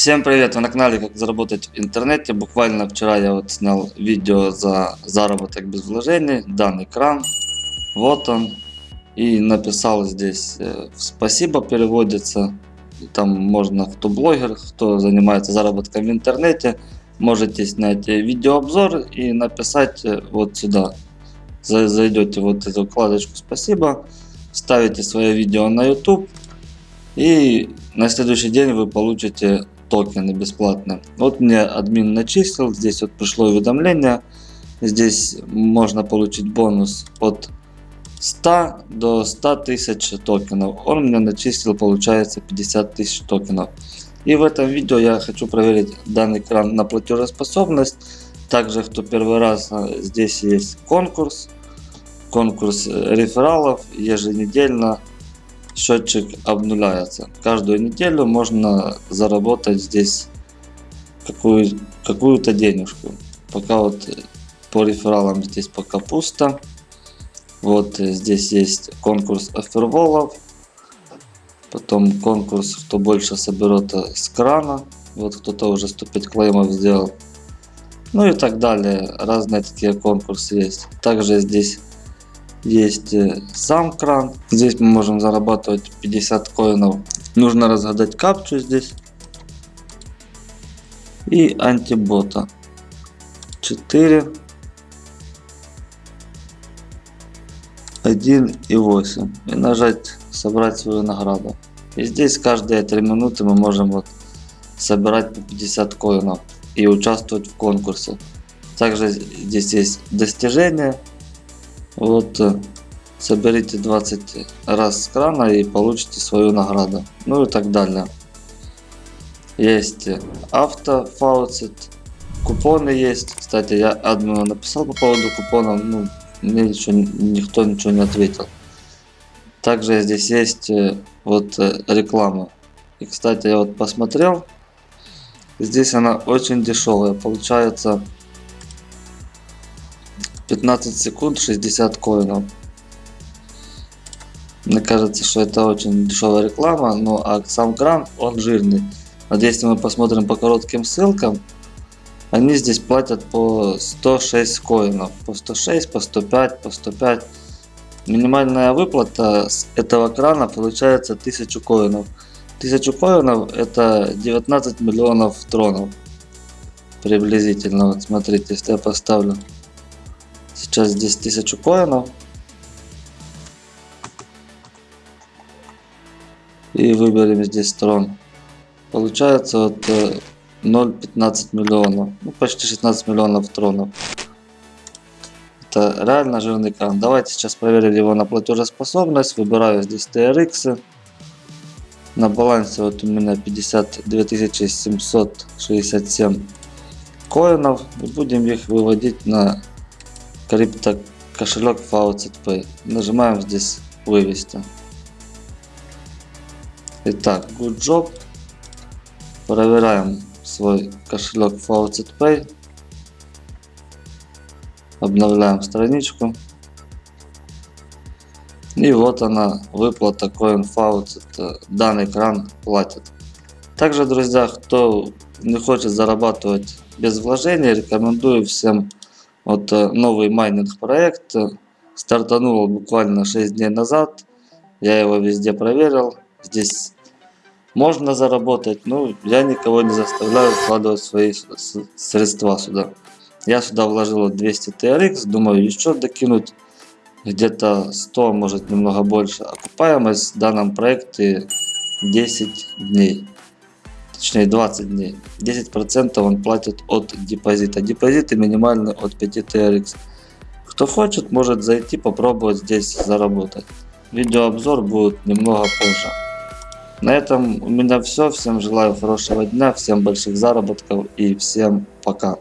Всем привет! Вы на канале Как заработать в интернете. Буквально вчера я вот снял видео за заработок без вложений. Данный кран. Вот он. И написал здесь э, спасибо переводится. Там можно, кто блогер, кто занимается заработком в интернете, можете снять видеообзор и написать э, вот сюда. Зайдете вот эту вкладочку спасибо, ставите свое видео на YouTube и на следующий день вы получите токены бесплатно. Вот мне админ начислил, здесь вот пришло уведомление. Здесь можно получить бонус от 100 до 100 тысяч токенов. Он мне начислил, получается, 50 тысяч токенов. И в этом видео я хочу проверить данный кран на платежеспособность. Также, кто первый раз, а, здесь есть конкурс. Конкурс рефералов еженедельно счетчик обнуляется. Каждую неделю можно заработать здесь какую-то какую денежку. Пока вот по рефералам здесь пока пусто. Вот здесь есть конкурс оферволов. Потом конкурс, кто больше соберет с крана. Вот кто-то уже 105 клеймов сделал. Ну и так далее. Разные такие конкурсы есть. Также здесь есть э, сам кран. Здесь мы можем зарабатывать 50 коинов. Нужно разгадать капчу здесь. И антибота. 4. 1 и 8. И нажать собрать свою награду. И здесь каждые 3 минуты мы можем вот собирать по 50 коинов и участвовать в конкурсе. Также здесь есть достижения вот э, соберите 20 раз с крана и получите свою награду. Ну и так далее. Есть автофауцет. Купоны есть. Кстати, я админу написал по поводу купонов. Ну, мне ничего, никто ничего не ответил. Также здесь есть э, вот э, реклама. И, кстати, я вот посмотрел. Здесь она очень дешевая. Получается 15 секунд 60 коинов. Мне кажется, что это очень дешевая реклама, но а сам кран, он жирный. Вот если мы посмотрим по коротким ссылкам, они здесь платят по 106 коинов. По 106, по 105, по 105. Минимальная выплата с этого крана получается 1000 коинов. 1000 коинов это 19 миллионов тронов. Приблизительно. Вот смотрите, если я поставлю Сейчас здесь 1000 коинов. И выберем здесь трон. Получается вот 0,15 э, миллионов. Ну, почти 16 миллионов тронов. Это реально жирный кран. Давайте сейчас проверим его на платежеспособность. Выбираю здесь TRX. На балансе вот у меня 52 767 коинов. Будем их выводить на крипто кошелек Faucet Pay. Нажимаем здесь вывести. Итак, good job. Проверяем свой кошелек Faucet Pay. Обновляем страничку. И вот она, выплата Coin Faucet. Данный кран платит. Также, друзья, кто не хочет зарабатывать без вложений, рекомендую всем вот э, новый майнинг проект э, стартанул буквально 6 дней назад. Я его везде проверил. Здесь можно заработать, но я никого не заставляю вкладывать свои средства сюда. Я сюда вложил 200 TRX, думаю еще докинуть где-то 100, может немного больше. Окупаемость в данном проекте 10 дней точнее 20 дней. 10% он платит от депозита. Депозиты минимальные от 5 TRX. Кто хочет, может зайти попробовать здесь заработать. Видеообзор будет немного позже. На этом у меня все. Всем желаю хорошего дня, всем больших заработков и всем пока.